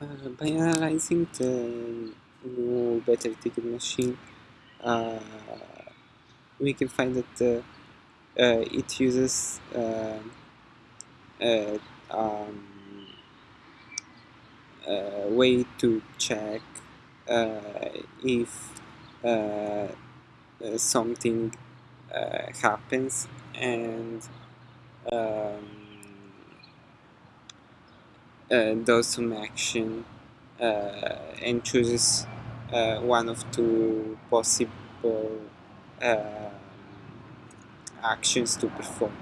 Uh, by analyzing the new battery ticket machine, uh, we can find that uh, uh it uses uh, uh, um, a way to check uh, if something happens and um, uh, does some action uh, and chooses uh, one of two possible actions to perform.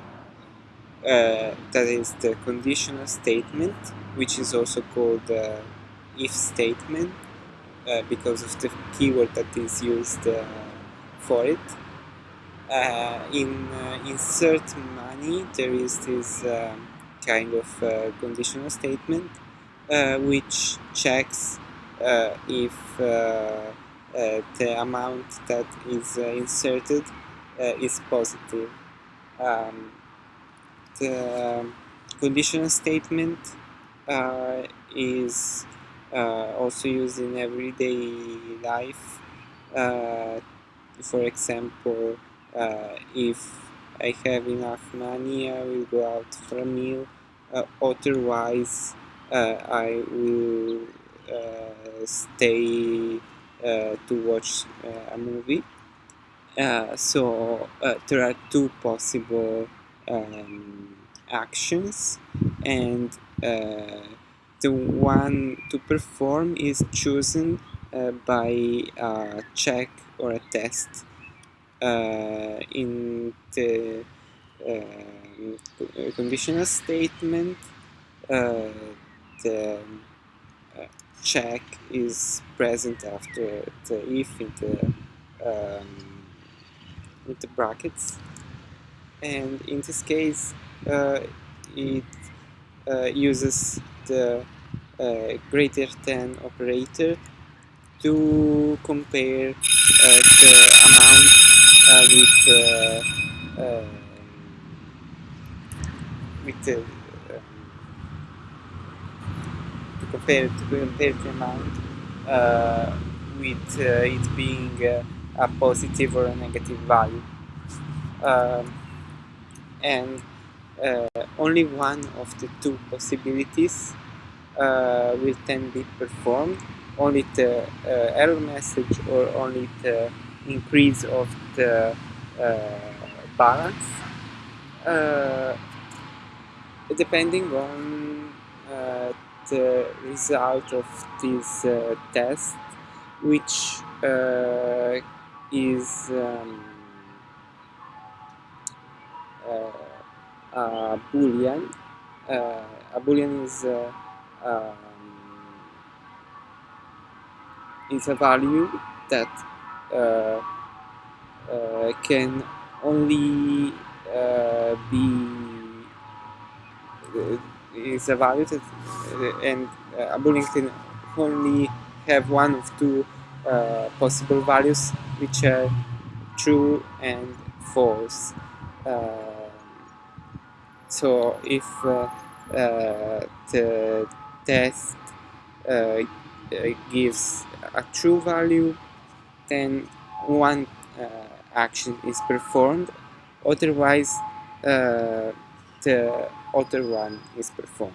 Uh, that is the conditional statement, which is also called uh, if statement uh, because of the keyword that is used for it. in insert money, there is this um, kind of uh, conditional statement uh, which checks uh, if the amount that is inserted is positive. Um, the conditional statement is also used in everyday life. for example, if I have enough money, I will go out for a meal. Uh, otherwise uh, I will uh, stay to watch a movie. So there are two possible um, actions. And the one to perform is chosen uh, by a check or a test. uh, in the um, conditional statement uh, the uh, check is present after the if in the um, in the brackets. And in this case uh, it uh, uses the uh, greater than operator to compare uh, the with with the um, to compare to compare the amount uh, with uh, it being uh, a positive or a negative value. Um, and uh, only one of the two possibilities uh, will then be performed. Only the uh, error message or only the increase of the balance depending on uh, the result of this uh, test, which uh, is um, uh, a boolean. Uh, a boolean is um, is a value that can only be is evaluated and a boolean can only have one of two uh, possible values which are true and false. Uh, so if uh, uh the test uh, gives a true value, then one uh, action is performed, otherwise the other one is performed.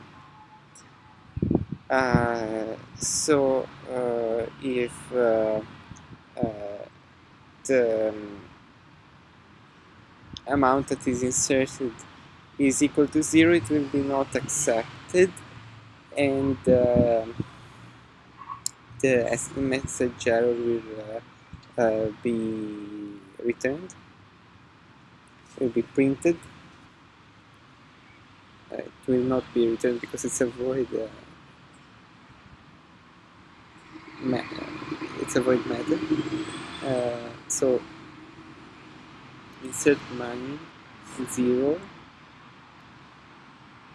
Uh, so uh, if uh, uh the um, amount that is inserted is equal to zero, it will be not accepted and uh, the message error will uh, be returned, it will be printed. Uh, it will not be returned because it's a void uh, it's a void method uh, so insert money 0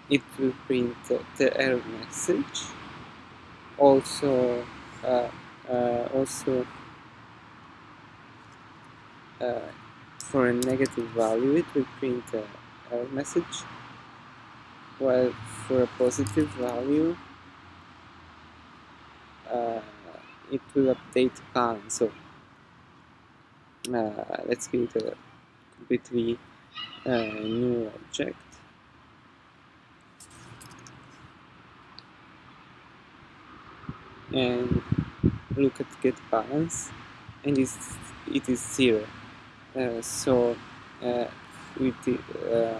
it will print the error message. Also uh, uh, also uh, for a negative value it will print a error message while for a positive value it will update balance. So uh, let's create a completely uh, new object. And look at get balance and it's, it is zero. Uh, so uh, with uh,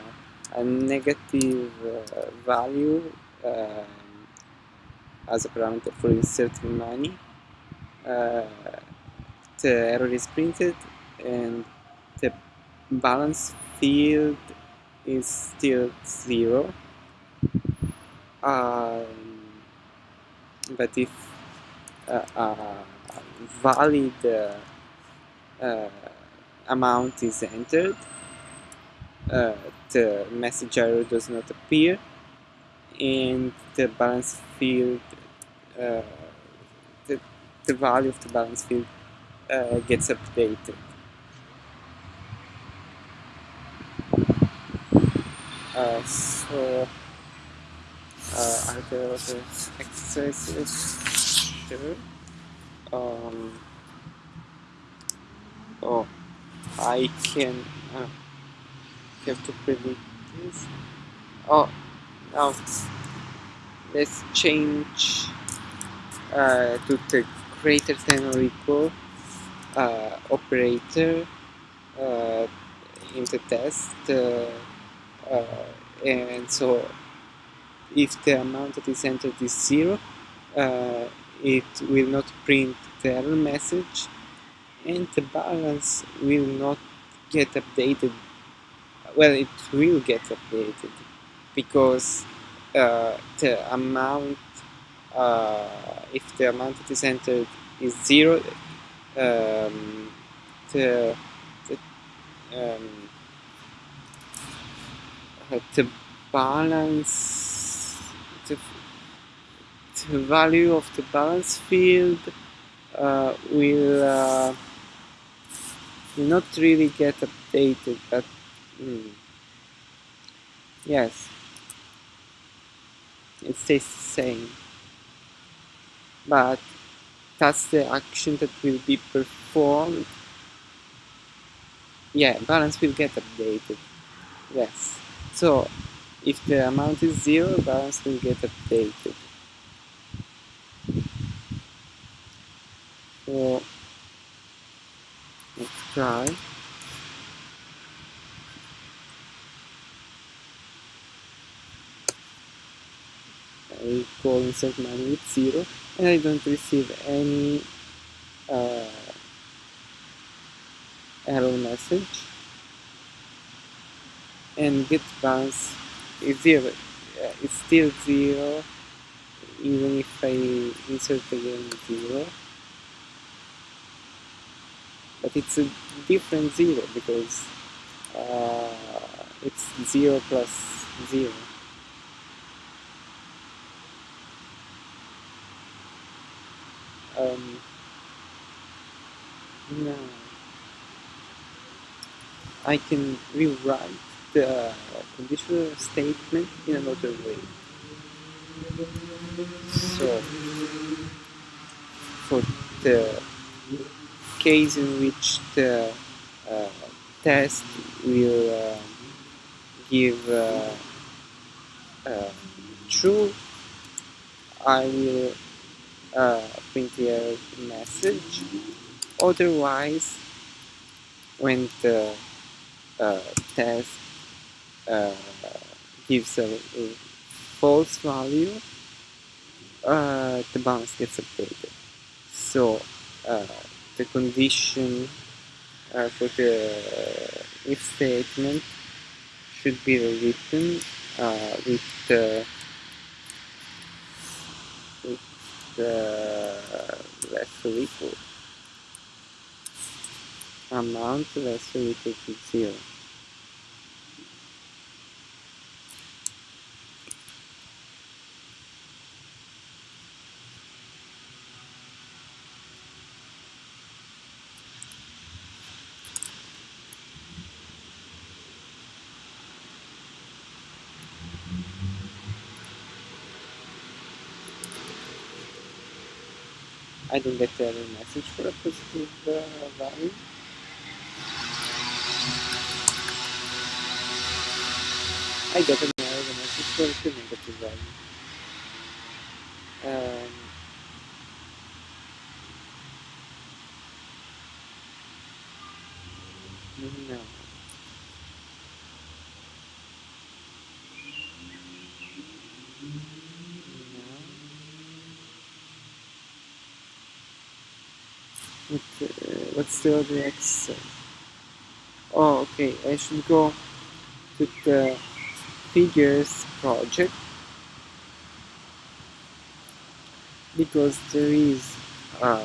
a negative uh, value as a parameter for inserting money uh, the error is printed and the balance field is still zero. Um, but if uh, a valid uh, amount is entered uh, the message error does not appear and the balance field uh, the, the value of the balance field uh, gets updated. Uh, so, uh, are there other exercises? Sure. Um, oh, I can uh, have to predict this. Oh, now let's change uh, to the greater than or equal uh, operator uh, in the test uh, uh, and so if the amount that is entered is zero uh, it will not print the error message and the balance will not get updated. Well it will get updated because uh, the amount uh, if the amount that is entered is zero um, the, the, um, uh, the balance the, the value of the balance field uh, will uh, will not really get updated but mm, yes. It stays the same. But that's the action that will be performed. Yeah balance will get updated. Yes. So if the amount is zero balance will get updated. So let's I call insert money with zero and I don't receive any uh, error message. And get balance is zero. Uh, it's still zero even if I insert again zero but it's a different zero because uh, it's zero plus zero um, now I can rewrite the conditional statement in another way. So, for the case in which the uh, test will uh, give uh, uh true, I will uh, print error message. Otherwise, when the uh, test gives a, a, false value, the balance gets updated. So uh, the condition uh, for the uh, if statement should be rewritten uh, with the with the less or equal amount less or equal to zero. I don't get any message for a positive uh, value. I get an error message for a negative value. Um, no. What, uh, what's the other? Oh, okay. I should go to the figures project because there is a,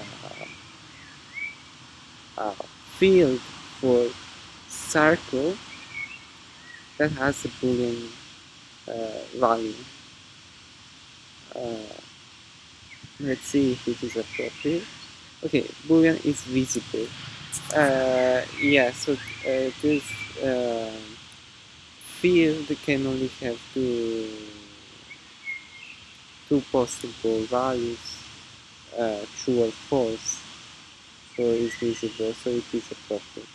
a field for circle that has a boolean uh, value. Uh, let's see if it is appropriate. Okay, boolean is visible. Uh, yeah, so uh, this uh, field can only have two two possible values, uh, true or false. So it's visible, so it is appropriate.